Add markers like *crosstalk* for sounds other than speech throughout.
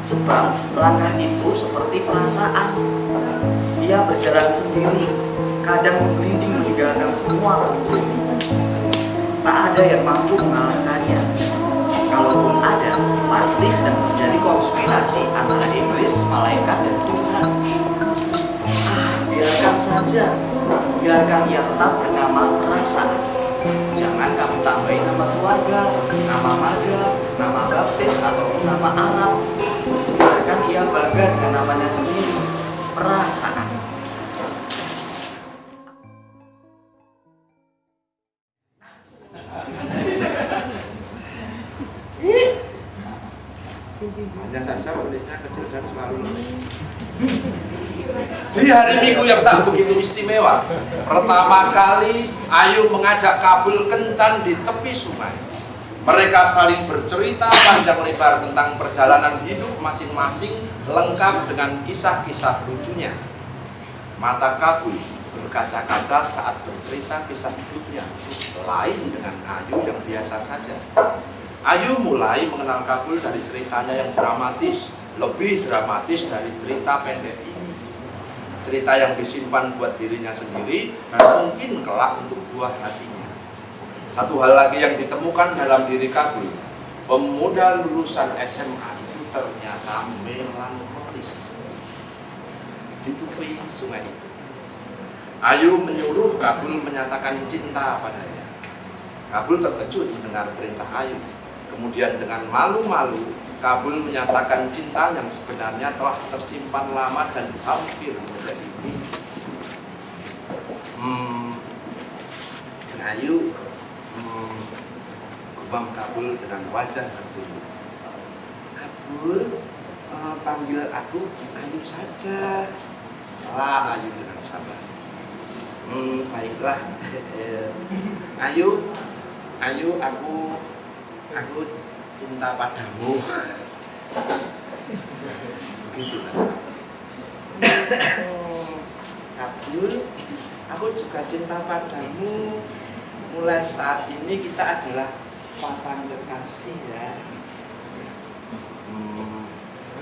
Sebab langkah itu seperti perasaan. Ia berjalan sendiri, kadang menggelinding meninggalkan semua. Tak ada yang mampu mengalahkannya. Kalaupun ada, pasti sedang terjadi konspirasi antara iblis, malaikat, dan Tuhan. Ah, biarkan saja. Biarkan ia tetap bernama perasaan. Jangan kamu tambahin nama keluarga, nama marga, ataupun nama Arab. Biarkan ia bangga dengan namanya sendiri, perasaan. Hanya saja tulisnya kecil dan selalu. Di hari Minggu yang tak begitu istimewa, pertama kali Ayu mengajak Kabul kencan di tepi sungai. Mereka saling bercerita panjang lebar tentang perjalanan hidup masing-masing lengkap dengan kisah-kisah lucunya. Mata Kabul berkaca-kaca saat bercerita kisah hidupnya, lain dengan Ayu yang biasa saja. Ayu mulai mengenal Kabul dari ceritanya yang dramatis, lebih dramatis dari cerita pendek ini. Cerita yang disimpan buat dirinya sendiri dan mungkin kelak untuk buah hatinya. Satu hal lagi yang ditemukan dalam diri Kabul, pemuda lulusan SMA itu ternyata melankolis. Di tepi sungai itu. Ayu menyuruh Kabul menyatakan cinta padanya. Kabul terkejut mendengar perintah Ayu. Kemudian dengan malu-malu, Kabul menyatakan cinta yang sebenarnya telah tersimpan lama dan hampir menjadi mimpi. Hmm, Ayu gumam Kabul dengan wajah tertunduk. Kabul, eh, panggil aku Ayu saja. Salah Ayu dengan sabar. Hmm, baiklah. *laughs* Eh, Ayu, Ayu, aku aku cinta padamu *laughs* begitu kan Abdul aku juga cinta padamu mulai saat ini kita adalah sepasang kekasih ya. Hmm,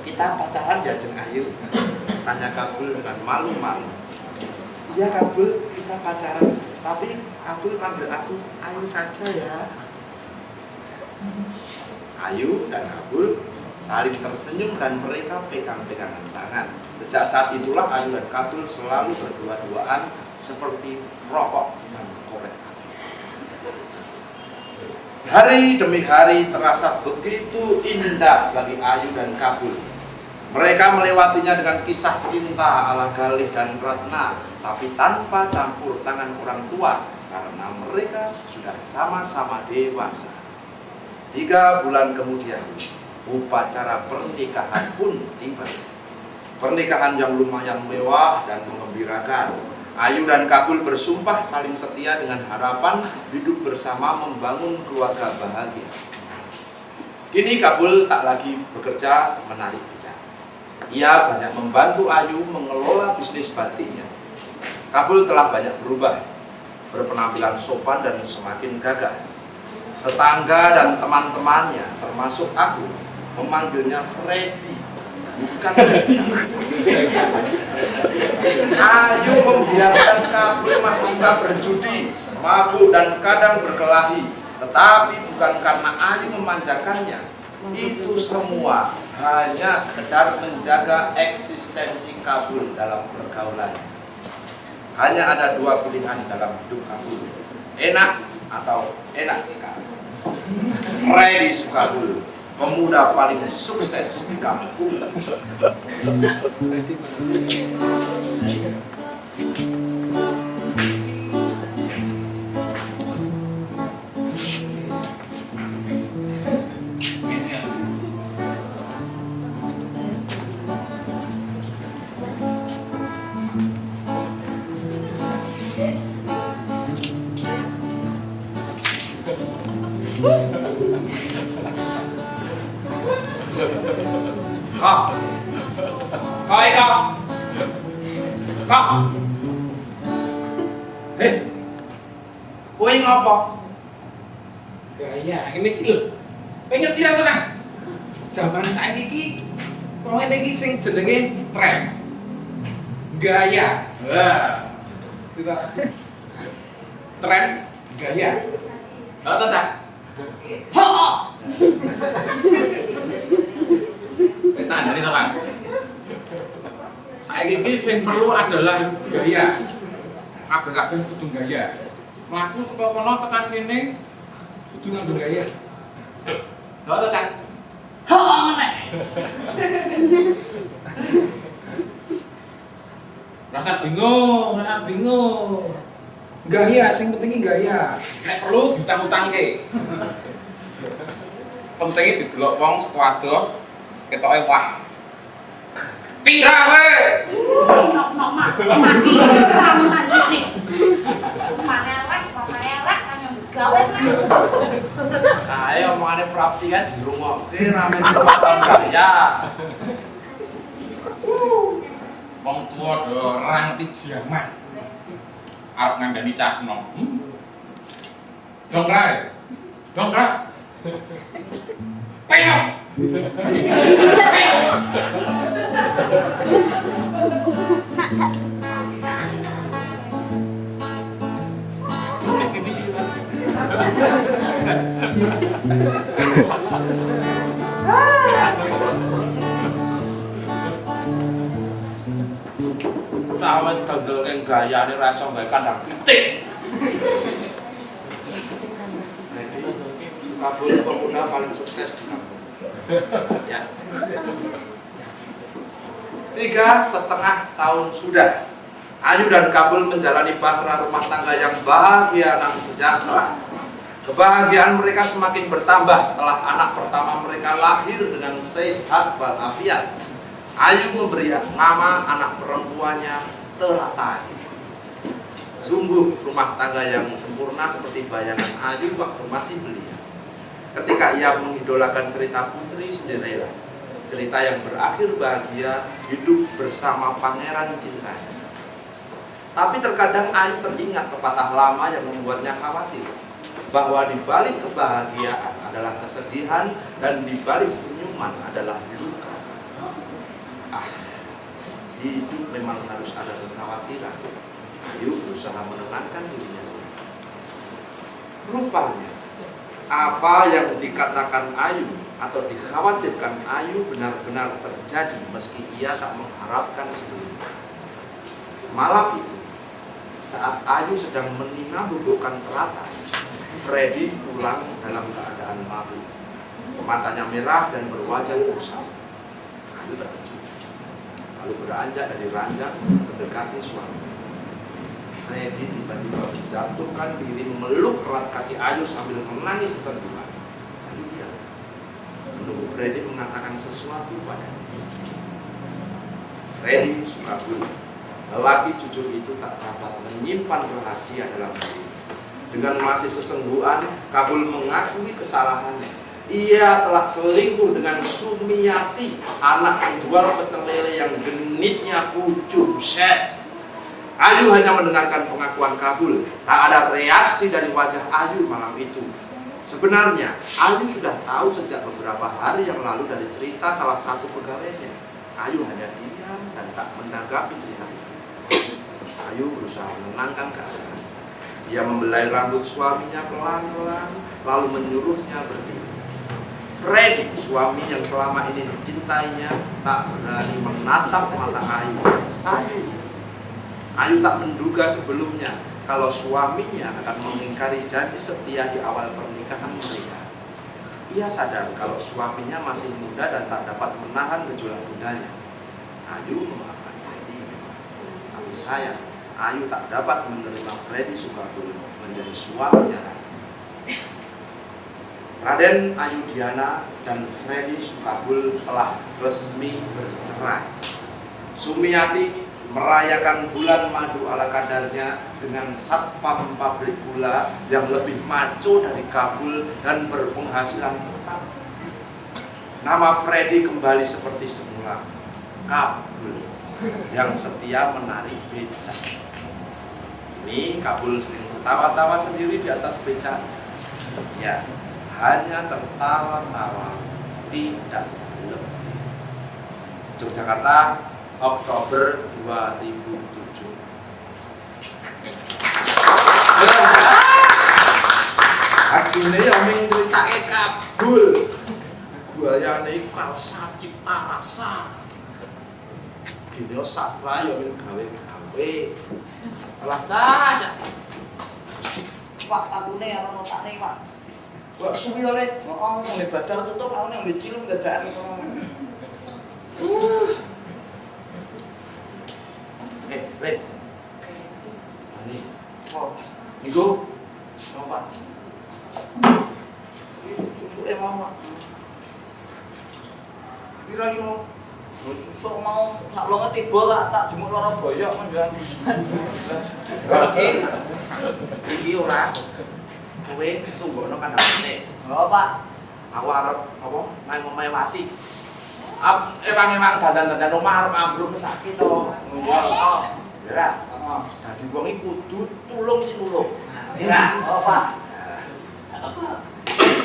kita pacaran ya Jeng Ayu. Tanya Kabul dengan malu-malu. Iya Kabul kita pacaran. Tapi Kabul panggil aku Ayu saja ya. Ayu dan Kabul saling tersenyum dan mereka pegang-pegangan tangan. Sejak saat itulah Ayu dan Kabul selalu berdua-duaan seperti rokok dan Hari demi hari terasa begitu indah bagi Ayu dan Kabul. Mereka melewatinya dengan kisah cinta ala Galih dan Ratna, tapi tanpa campur tangan orang tua karena mereka sudah sama-sama dewasa. Tiga bulan kemudian, upacara pernikahan pun tiba. Pernikahan yang lumayan mewah dan mengembirakan. Ayu dan Kabul bersumpah saling setia dengan harapan hidup bersama membangun keluarga bahagia. Kini Kabul tak lagi bekerja menarik becak. Ia banyak membantu Ayu mengelola bisnis batiknya. Kabul telah banyak berubah, berpenampilan sopan dan semakin gagah tetangga dan teman-temannya termasuk aku memanggilnya Freddy bukan Ayu membiarkan kabel masih suka berjudi mabuk dan kadang berkelahi. Tetapi bukan karena Ayu memanjakannya. Itu semua hanya sekedar menjaga eksistensi kabul dalam pergaulannya hanya ada dua pilihan dalam hidup kabul. Enak atau enak sekali. Freddy Sukabul pemuda paling sukses di kampung Kowe ngapa? Gaya, ini iki lho. Kowe ngerti ra to, Kang? zaman iki kok ngene iki sing jenenge tren. Gaya. Wah. Kita tren gaya. Lah ta, Cak? Ho. Kita dari teman. Saiki iki sing perlu adalah gaya. Kabeh-kabeh kudu gaya. Mlaku saka kono tekan kene kudu nganggo gaya. Lah ta, Cak? Ho ngene. Rasa bingung, rasa bingung. Gaya, sing penting iki gaya. Nek perlu ditang-utangke. Pentingnya didelok wong sekuadro ketoke wah. Pira? Nok nok mak, mati kamu ngaji nih. kae omongane prapti kan dirungokke rame dipotong gaya. Wong tuwa do orang pijaman arep ngandani cakno dong hmm? rae dong ra. Eh? Peyo dendel keng gayane ra iso gawe kandang pitik. Kabul pemuda paling sukses di kampung. Ya. Tiga setengah tahun sudah Ayu dan Kabul menjalani bahtera rumah tangga yang bahagia dan sejahtera. Kebahagiaan mereka semakin bertambah setelah anak pertama mereka lahir dengan sehat walafiat. Ayu memberi nama anak perempuannya Teratai. Sungguh rumah tangga yang sempurna seperti bayangan Ayu waktu masih belia. Ketika ia mengidolakan cerita Putri Cinderella, cerita yang berakhir bahagia hidup bersama pangeran cintanya. Tapi terkadang Ayu teringat pepatah lama yang membuatnya khawatir bahwa di balik kebahagiaan adalah kesedihan dan di balik senyuman adalah luka. Ah, hidup memang harus ada kekhawatiran. Ayu berusaha menenangkan dirinya sendiri. Rupanya, apa yang dikatakan Ayu atau dikhawatirkan Ayu benar-benar terjadi meski ia tak mengharapkan sebelumnya. Malam itu, saat Ayu sedang menina bubukkan teratai, Freddy pulang dalam keadaan mabuk. Matanya merah dan berwajah kusam. Ayu terkejut. Lalu beranjak dari ranjang mendekati suami. Freddy tiba-tiba menjatuhkan diri memeluk erat kaki Ayu sambil menangis sesenduhan. Ayu diam. Menunggu Freddy mengatakan sesuatu padanya. Freddy Sukabumi Lelaki jujur itu tak dapat menyimpan rahasia dalam diri. Dengan masih sesengguhan, Kabul mengakui kesalahannya. Ia telah selingkuh dengan Sumiati, anak penjual pecel lele yang genitnya pucuk set. Ayu hanya mendengarkan pengakuan Kabul. Tak ada reaksi dari wajah Ayu malam itu. Sebenarnya, Ayu sudah tahu sejak beberapa hari yang lalu dari cerita salah satu pegawainya. Ayu hanya diam dan tak menanggapi cerita itu. Ayu berusaha menenangkan keadaan. Dia membelai rambut suaminya pelan-pelan, lalu menyuruhnya berdiri. Freddy, suami yang selama ini dicintainya, tak berani menatap mata Ayu itu. Ayu tak menduga sebelumnya kalau suaminya akan mengingkari janji setia di awal pernikahan mereka. Ia sadar kalau suaminya masih muda dan tak dapat menahan gejolak mudanya. Ayu memaafkan Freddy memang, tapi sayang Ayu tak dapat menerima Freddy Sukabumi menjadi suaminya. Raden Ayu Diana dan Freddy Sukabul telah resmi bercerai. Sumiati merayakan bulan madu ala kadarnya dengan satpam pabrik gula yang lebih maco dari Kabul dan berpenghasilan tetap. Nama Freddy kembali seperti semula, Kabul, yang setia menari becak. Ini Kabul sering tertawa-tawa sendiri di atas becaknya. Ya, hanya tertawa-tawa, tidak Yogyakarta Oktober 2007 Akhirnya yang menceritake kabul. Buayane kalsa cipta rasa. Gini sastra ya min gawe-gawe. Alah cah Pak, orang otak nih pak. Wah, suwi oleh? Oh, ini batal tutup, aku ini ambil cilung dadaan. Uh. Eh, Le. Ani. Oh. Niku. Napa? Susu eh mama. Kira iki mau susu mau tak longe tiba tak tak jemuk loro boyok menjuang. *laughs* Oke. Iki ora. Kowe tunggono kandhane Oh pak. Aku arep apa nang omahe Wati Ap emang-emang dandan-dandan omah arep ambruk mesake to Oh, Ya. Dadi wong iki kudu tulung sinulung Ya, oh pak.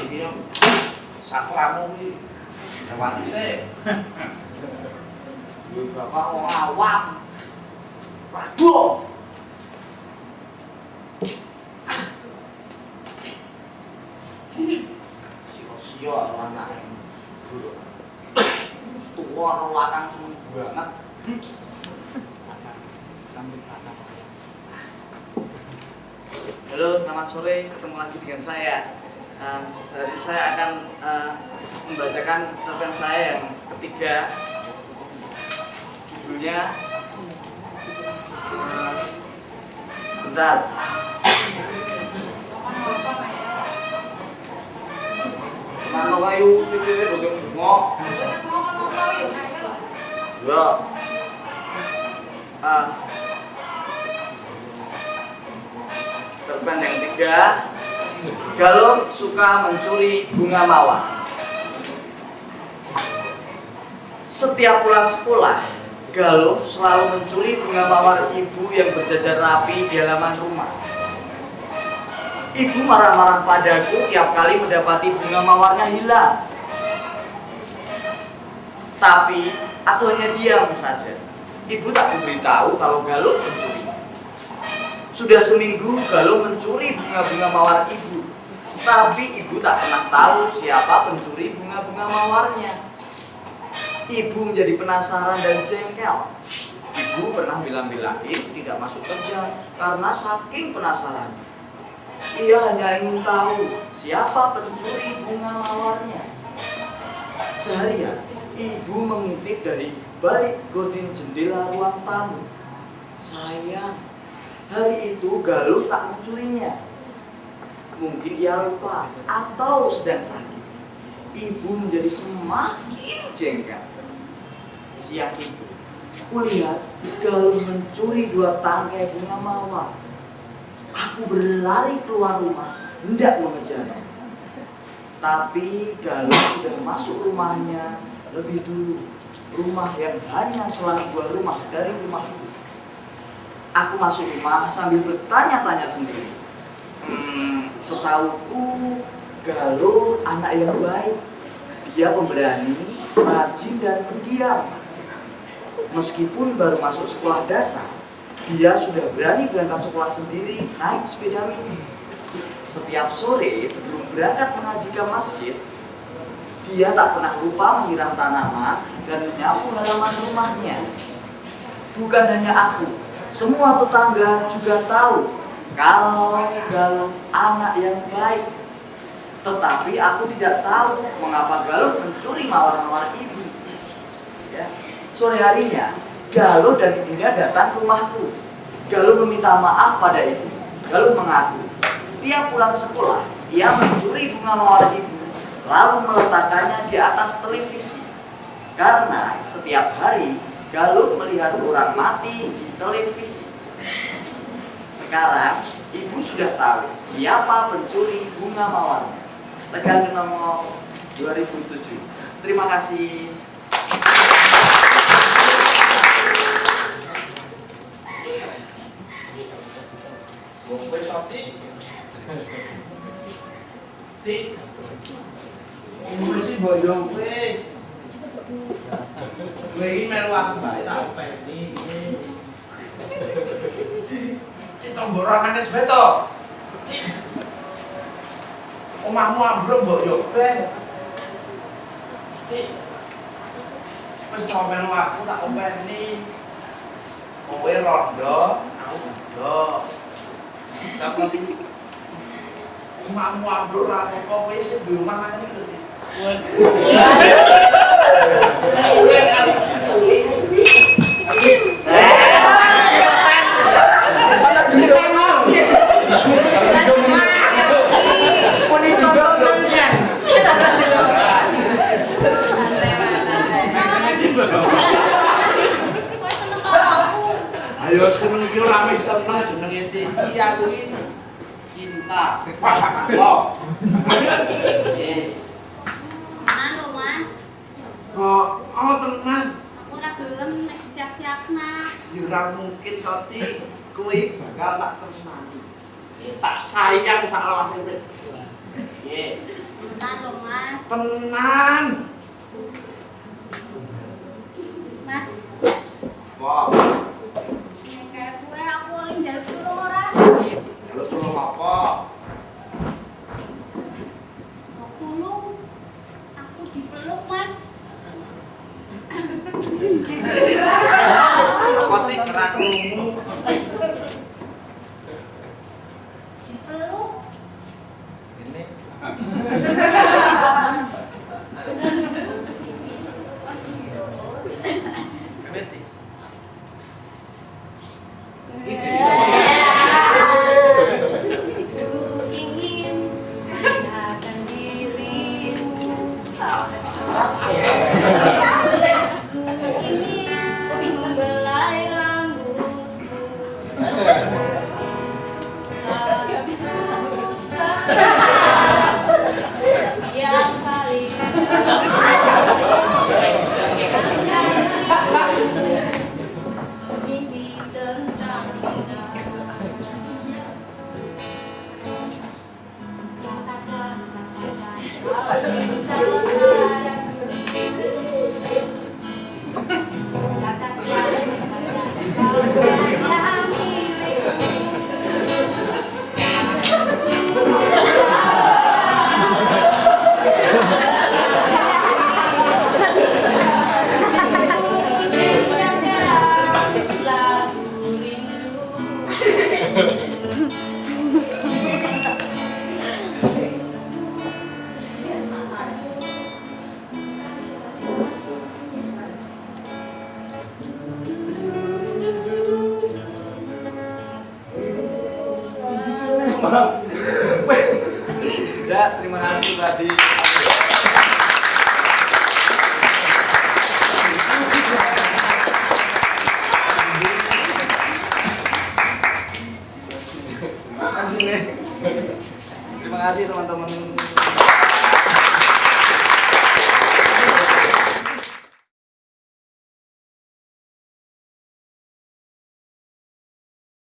Iki yo sastramu iki Wati sih bapak orang awam. Waduh. Anak lakang semua banget. Halo, selamat sore. Ketemu lagi dengan saya. Nah, hari ini saya akan eh, membacakan cerpen saya yang ketiga. Judulnya eh, Bentar. Mana kayu pipi bagi bengok. Ya. Ah. Cerpen yang tiga. Galuh suka mencuri bunga mawar. Setiap pulang sekolah, Galuh selalu mencuri bunga mawar ibu yang berjajar rapi di halaman rumah. Ibu marah-marah padaku tiap kali mendapati bunga mawarnya hilang. Tapi aku hanya diam saja. Ibu tak memberitahu kalau Galuh mencuri. Sudah seminggu Galuh mencuri bunga-bunga mawar ibu. Tapi ibu tak pernah tahu siapa pencuri bunga-bunga mawarnya. Ibu menjadi penasaran dan jengkel. Ibu pernah bilang-bilangin tidak masuk kerja karena saking penasaran. Ia hanya ingin tahu siapa pencuri bunga mawarnya. Seharian, ibu mengintip dari balik gorden jendela ruang tamu. Sayang, hari itu Galuh tak mencurinya. Mungkin ia lupa atau sedang sakit. Ibu menjadi semakin jengkel. Siang itu, kulihat Galuh mencuri dua tangkai bunga mawar. Aku berlari keluar rumah, hendak mengejarnya. Tapi Galuh sudah masuk rumahnya lebih dulu. Rumah yang hanya selang dua rumah dari rumahku. Aku masuk rumah sambil bertanya-tanya sendiri. Hmm, setahuku Galuh anak yang baik. Dia pemberani, rajin dan pendiam. Meskipun baru masuk sekolah dasar, dia sudah berani berangkat sekolah sendiri naik sepeda mini. Setiap sore sebelum berangkat mengaji ke masjid, dia tak pernah lupa menyiram tanaman dan menyapu halaman rumahnya. Bukan hanya aku, semua tetangga juga tahu kalau Galuh anak yang baik. Tetapi aku tidak tahu mengapa Galuh mencuri mawar-mawar ibu. Ya. Sore harinya, Galuh dan ibunya datang ke rumahku. Galuh meminta maaf pada ibu. Galuh mengaku, dia pulang sekolah, ia mencuri bunga mawar ibu, lalu meletakkannya di atas televisi. Karena setiap hari Galuh melihat orang mati di televisi. Sekarang ibu sudah tahu siapa pencuri bunga mawar. Tegang nomor 2007. Terima kasih. santé C'est impossible de l'entrer. Mais il me l'a pas, il a pas été. Il est en bourreau, ambruk mbok yo ben. Il est en bourreau, il a pas été. Il est Mamu abdur rapopo, kaya si di rumah nanti ngerti. Waduh. Waduh. Waduh. Waduh. Ayo seneng iki ora mek seneng jenenge iki aku iki cinta. Love. Lho, Mas. oh, oh tenan. Aku ora gelem nek disiak-siakna. Ya ora mungkin Toti. Kowe bakal tak tresnani. Tak sayang sak lawase. Ye, Tenan lho, Mas. tenan. 아, 저 기? Ya, terima kasih tadi.